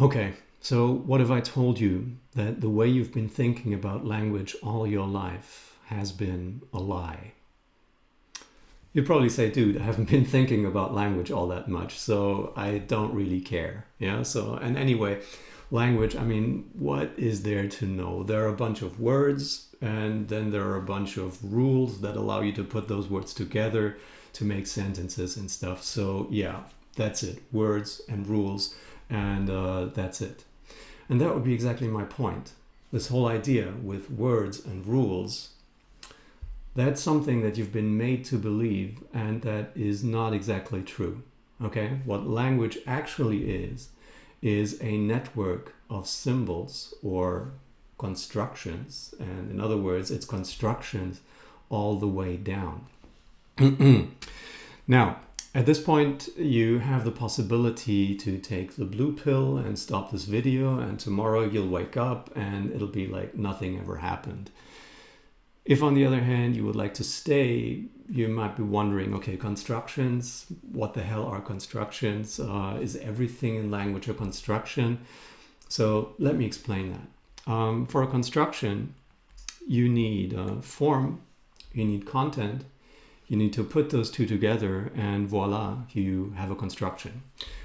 Okay, so what if I told you that the way you've been thinking about language all your life has been a lie? You'd probably say, dude, I haven't been thinking about language all that much, so I don't really care. Yeah, so, and anyway, language, I mean, what is there to know? There are a bunch of words, and then there are a bunch of rules that allow you to put those words together to make sentences and stuff. So, yeah, that's it words and rules, and uh, that's it. And that would be exactly my point. This whole idea with words and rules that's something that you've been made to believe and that is not exactly true. Okay, what language actually is, is a network of symbols or constructions. And in other words, it's constructions all the way down. now, at this point, you have the possibility to take the blue pill and stop this video and tomorrow you'll wake up and it'll be like nothing ever happened. If on the other hand you would like to stay, you might be wondering, okay, constructions, what the hell are constructions? Uh, is everything in language a construction? So let me explain that. Um, for a construction, you need a form, you need content, you need to put those two together and voila, you have a construction.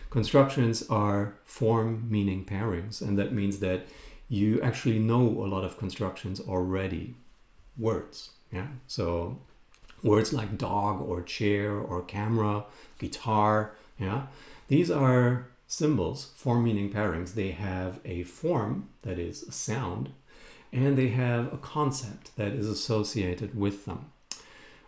Constructions are form meaning pairings and that means that you actually know a lot of constructions already words. Yeah. So words like dog or chair or camera, guitar. Yeah. These are symbols, form meaning pairings. They have a form that is a sound and they have a concept that is associated with them.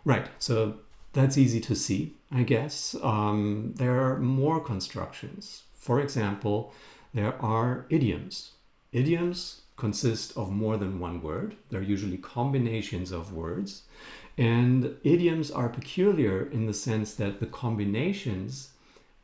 Right. So that's easy to see, I guess. Um, there are more constructions. For example, there are idioms. Idioms consist of more than one word. They're usually combinations of words. And idioms are peculiar in the sense that the combinations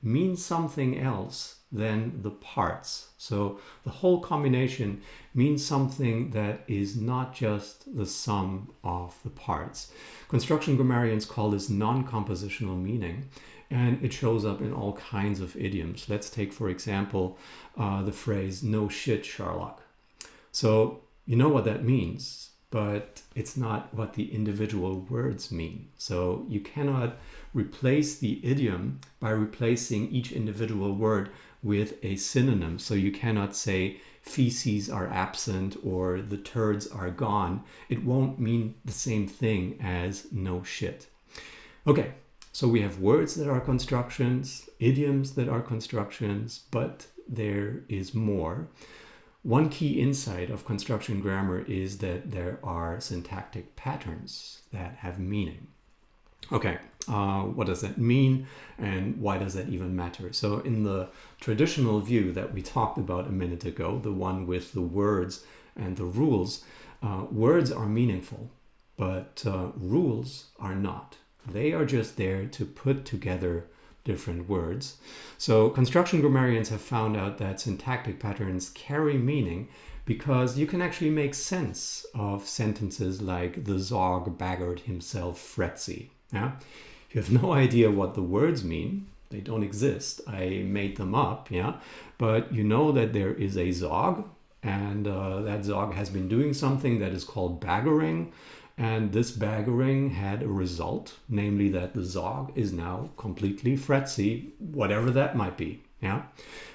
mean something else than the parts. So the whole combination means something that is not just the sum of the parts. Construction grammarians call this non-compositional meaning and it shows up in all kinds of idioms. Let's take, for example, uh, the phrase, no shit, Sherlock. So you know what that means, but it's not what the individual words mean. So you cannot replace the idiom by replacing each individual word with a synonym. So you cannot say feces are absent or the turds are gone. It won't mean the same thing as no shit. Okay, so we have words that are constructions, idioms that are constructions, but there is more. One key insight of construction grammar is that there are syntactic patterns that have meaning. Okay, uh, what does that mean and why does that even matter? So in the traditional view that we talked about a minute ago, the one with the words and the rules, uh, words are meaningful, but uh, rules are not. They are just there to put together different words. So construction grammarians have found out that syntactic patterns carry meaning because you can actually make sense of sentences like the Zog baggered himself fretzy. Yeah? You have no idea what the words mean. They don't exist. I made them up, yeah. But you know that there is a Zog and uh, that Zog has been doing something that is called baggering and this baggering had a result, namely that the Zog is now completely fretzy, whatever that might be. Yeah.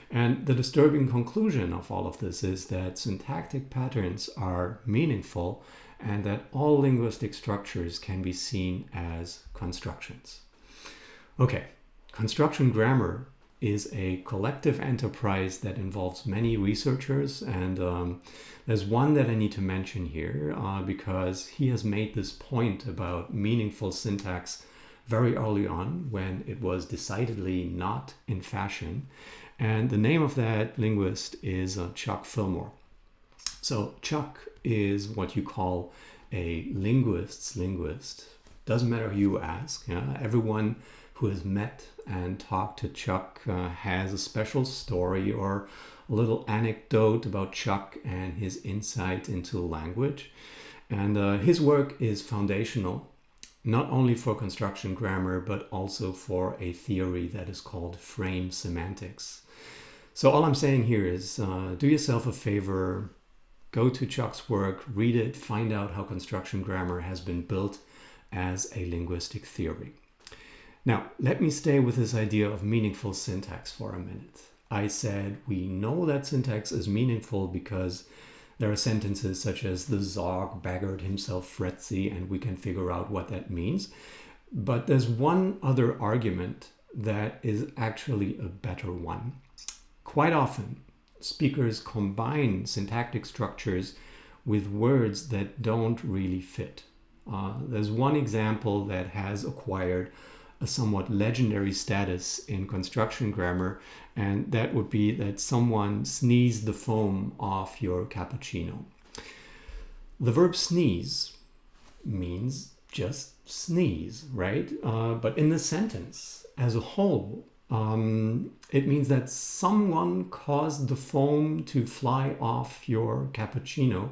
And the disturbing conclusion of all of this is that syntactic patterns are meaningful and that all linguistic structures can be seen as constructions. Okay, construction grammar is a collective enterprise that involves many researchers and um, there's one that I need to mention here uh, because he has made this point about meaningful syntax very early on when it was decidedly not in fashion and the name of that linguist is uh, Chuck Fillmore. So Chuck is what you call a linguist's linguist. Doesn't matter who you ask. Yeah? Everyone who has met and talked to Chuck uh, has a special story or a little anecdote about Chuck and his insight into language. And uh, his work is foundational, not only for construction grammar, but also for a theory that is called frame semantics. So all I'm saying here is uh, do yourself a favor, go to Chuck's work, read it, find out how construction grammar has been built as a linguistic theory. Now, let me stay with this idea of meaningful syntax for a minute. I said we know that syntax is meaningful because there are sentences such as the Zog beggared himself fretzy and we can figure out what that means. But there's one other argument that is actually a better one. Quite often, speakers combine syntactic structures with words that don't really fit. Uh, there's one example that has acquired a somewhat legendary status in construction grammar, and that would be that someone sneezed the foam off your cappuccino. The verb sneeze means just sneeze, right? Uh, but in the sentence as a whole, um, it means that someone caused the foam to fly off your cappuccino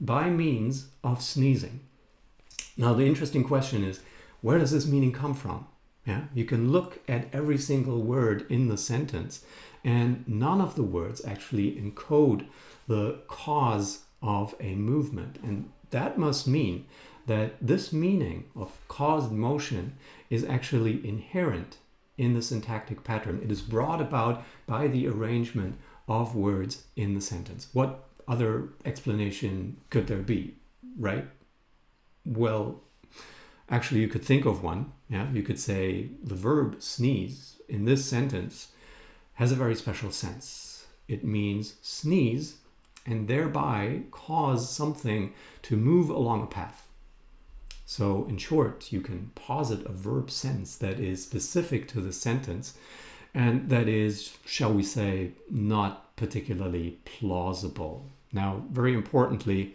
by means of sneezing. Now, the interesting question is, where does this meaning come from? Yeah, you can look at every single word in the sentence and none of the words actually encode the cause of a movement. And that must mean that this meaning of caused motion is actually inherent in the syntactic pattern. It is brought about by the arrangement of words in the sentence. What other explanation could there be, right? Well, actually you could think of one. Yeah, you could say the verb sneeze in this sentence has a very special sense. It means sneeze and thereby cause something to move along a path. So in short, you can posit a verb sense that is specific to the sentence and that is, shall we say, not particularly plausible. Now, very importantly,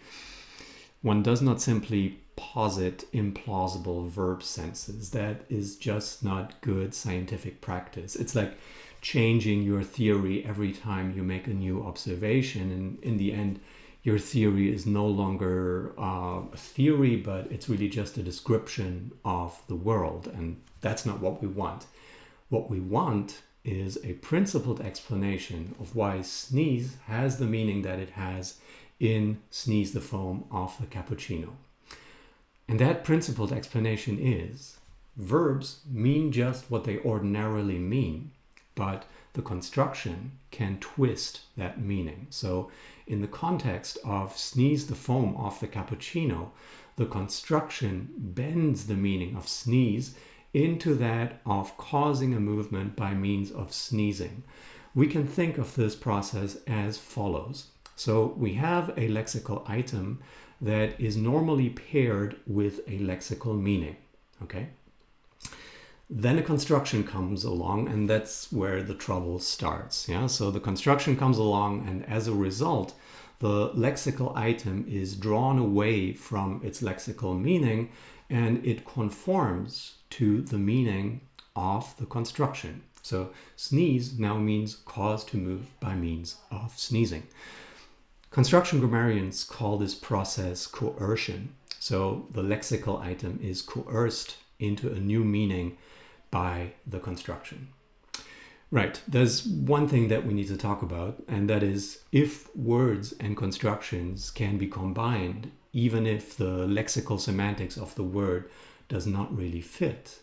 one does not simply posit implausible verb senses. That is just not good scientific practice. It's like changing your theory every time you make a new observation and in the end your theory is no longer uh, a theory, but it's really just a description of the world. And that's not what we want. What we want is a principled explanation of why sneeze has the meaning that it has in Sneeze the Foam off the Cappuccino. And that principled explanation is verbs mean just what they ordinarily mean, but the construction can twist that meaning. So in the context of sneeze the foam off the cappuccino, the construction bends the meaning of sneeze into that of causing a movement by means of sneezing. We can think of this process as follows. So we have a lexical item that is normally paired with a lexical meaning, okay? Then a construction comes along and that's where the trouble starts. Yeah, so the construction comes along and as a result, the lexical item is drawn away from its lexical meaning and it conforms to the meaning of the construction. So sneeze now means cause to move by means of sneezing. Construction grammarians call this process coercion. So the lexical item is coerced into a new meaning by the construction. Right, there's one thing that we need to talk about, and that is if words and constructions can be combined, even if the lexical semantics of the word does not really fit,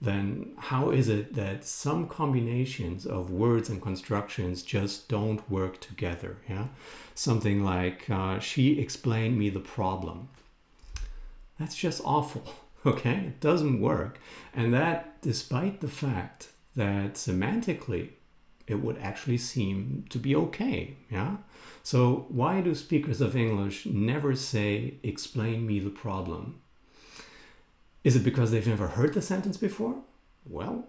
then how is it that some combinations of words and constructions just don't work together? Yeah, Something like, uh, she explained me the problem. That's just awful. Okay? It doesn't work. And that despite the fact that semantically it would actually seem to be okay, yeah? So why do speakers of English never say, explain me the problem? Is it because they've never heard the sentence before? Well,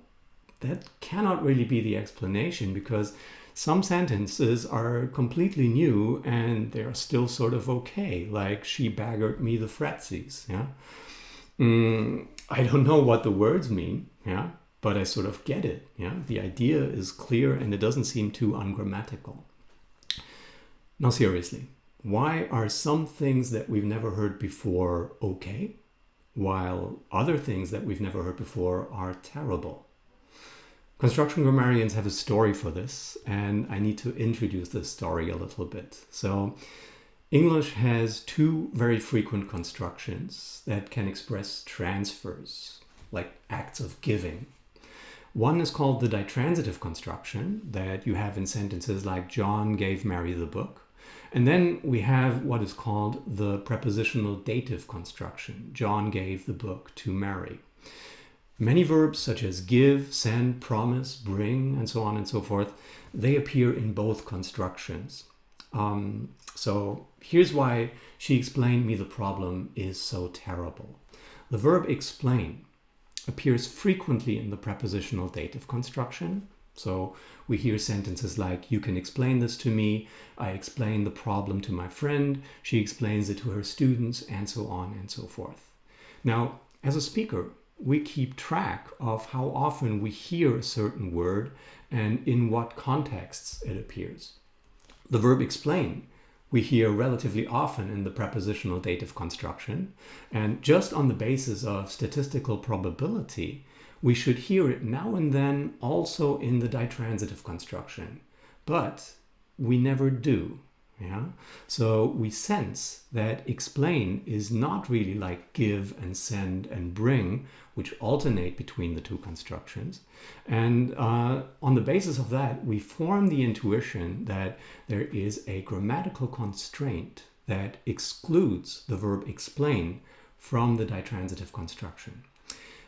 that cannot really be the explanation because some sentences are completely new and they're still sort of okay, like she baggered me the fretsies, yeah? Mm, I don't know what the words mean, yeah, but I sort of get it. Yeah, the idea is clear and it doesn't seem too ungrammatical. Now, seriously, why are some things that we've never heard before okay, while other things that we've never heard before are terrible? Construction grammarians have a story for this, and I need to introduce this story a little bit. So, English has two very frequent constructions that can express transfers, like acts of giving. One is called the ditransitive construction that you have in sentences like John gave Mary the book. And then we have what is called the prepositional dative construction. John gave the book to Mary. Many verbs such as give, send, promise, bring, and so on and so forth, they appear in both constructions. Um, so here's why she explained me the problem is so terrible. The verb explain appears frequently in the prepositional dative construction. So we hear sentences like, you can explain this to me, I explain the problem to my friend, she explains it to her students, and so on and so forth. Now, as a speaker, we keep track of how often we hear a certain word and in what contexts it appears. The verb explain we hear relatively often in the prepositional dative construction, and just on the basis of statistical probability, we should hear it now and then also in the ditransitive construction. But we never do. Yeah? So we sense that explain is not really like give and send and bring, which alternate between the two constructions. And uh, on the basis of that, we form the intuition that there is a grammatical constraint that excludes the verb explain from the ditransitive construction.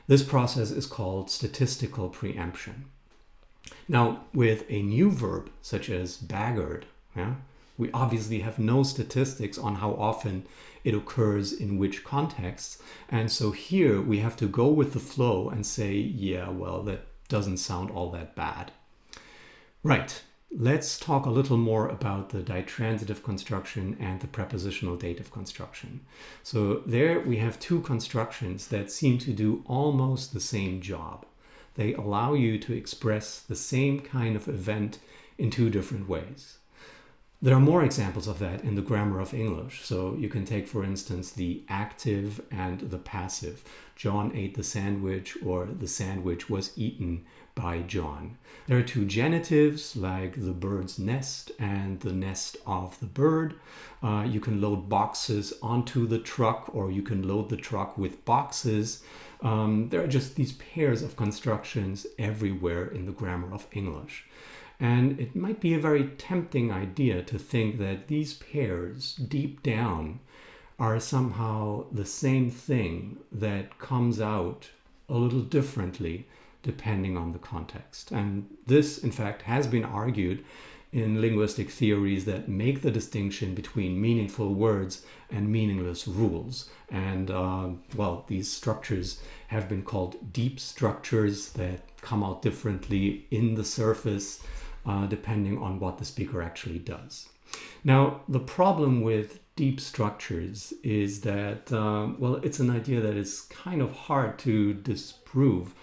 This process is called statistical preemption. Now, with a new verb, such as beggared, yeah, we obviously have no statistics on how often it occurs in which contexts. And so here we have to go with the flow and say, yeah, well, that doesn't sound all that bad. Right, let's talk a little more about the ditransitive construction and the prepositional dative construction. So there we have two constructions that seem to do almost the same job. They allow you to express the same kind of event in two different ways. There are more examples of that in the grammar of English. So you can take, for instance, the active and the passive. John ate the sandwich or the sandwich was eaten by John. There are two genitives like the bird's nest and the nest of the bird. Uh, you can load boxes onto the truck or you can load the truck with boxes. Um, there are just these pairs of constructions everywhere in the grammar of English. And it might be a very tempting idea to think that these pairs, deep down, are somehow the same thing that comes out a little differently depending on the context. And this, in fact, has been argued in linguistic theories that make the distinction between meaningful words and meaningless rules. And uh, well, these structures have been called deep structures that come out differently in the surface uh, depending on what the speaker actually does. Now, the problem with deep structures is that, um, well, it's an idea that is kind of hard to disprove.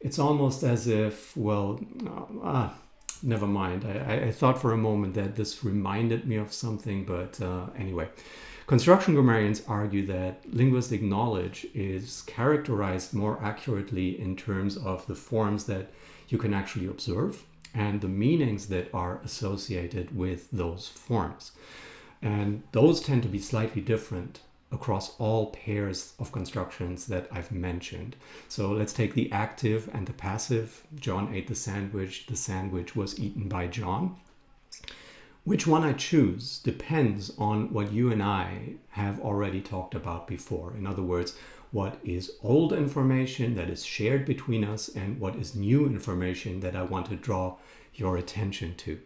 It's almost as if, well, uh, ah, never mind. I, I, thought for a moment that this reminded me of something, but uh, anyway. Construction grammarians argue that linguistic knowledge is characterized more accurately in terms of the forms that you can actually observe and the meanings that are associated with those forms. And those tend to be slightly different across all pairs of constructions that I've mentioned. So let's take the active and the passive. John ate the sandwich. The sandwich was eaten by John. Which one I choose depends on what you and I have already talked about before. In other words, what is old information that is shared between us and what is new information that I want to draw your attention to.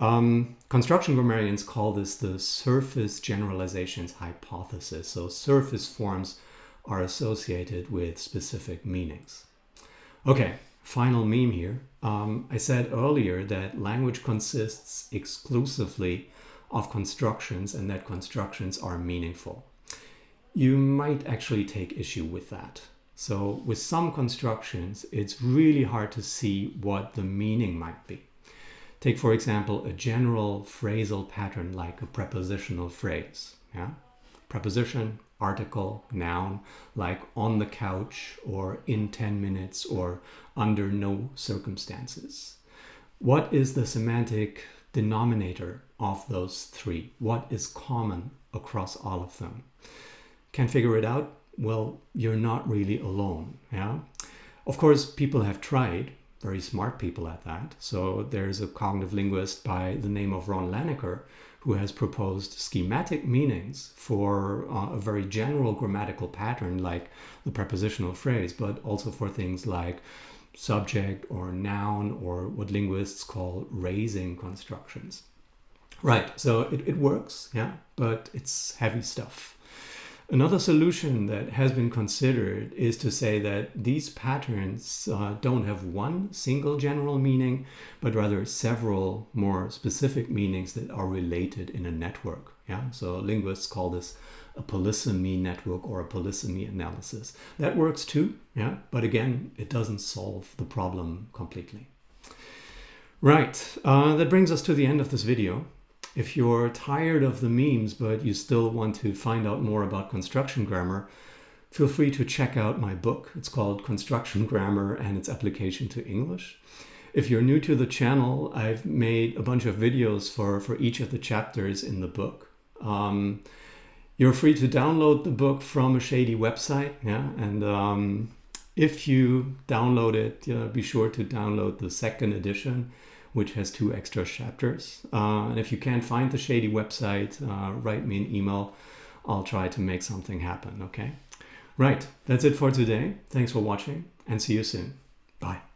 Um, construction grammarians call this the surface generalizations hypothesis. So surface forms are associated with specific meanings. Okay, final meme here. Um, I said earlier that language consists exclusively of constructions and that constructions are meaningful you might actually take issue with that. So with some constructions, it's really hard to see what the meaning might be. Take, for example, a general phrasal pattern like a prepositional phrase. Yeah? preposition, article, noun, like on the couch or in 10 minutes or under no circumstances. What is the semantic denominator of those three? What is common across all of them? Can't figure it out? Well, you're not really alone. Yeah. Of course, people have tried, very smart people at that. So there's a cognitive linguist by the name of Ron Langacker who has proposed schematic meanings for uh, a very general grammatical pattern like the prepositional phrase, but also for things like subject or noun or what linguists call raising constructions. Right, so it, it works, yeah, but it's heavy stuff. Another solution that has been considered is to say that these patterns uh, don't have one single general meaning, but rather several more specific meanings that are related in a network. Yeah, so linguists call this a polysemy network or a polysemy analysis. That works too, yeah, but again, it doesn't solve the problem completely. Right, uh, that brings us to the end of this video. If you're tired of the memes, but you still want to find out more about construction grammar, feel free to check out my book. It's called Construction Grammar and its Application to English. If you're new to the channel, I've made a bunch of videos for, for each of the chapters in the book. Um, you're free to download the book from a shady website, yeah, and um, if you download it, uh, be sure to download the second edition which has two extra chapters. Uh, and if you can't find the Shady website, uh, write me an email. I'll try to make something happen, okay? Right, that's it for today. Thanks for watching and see you soon. Bye.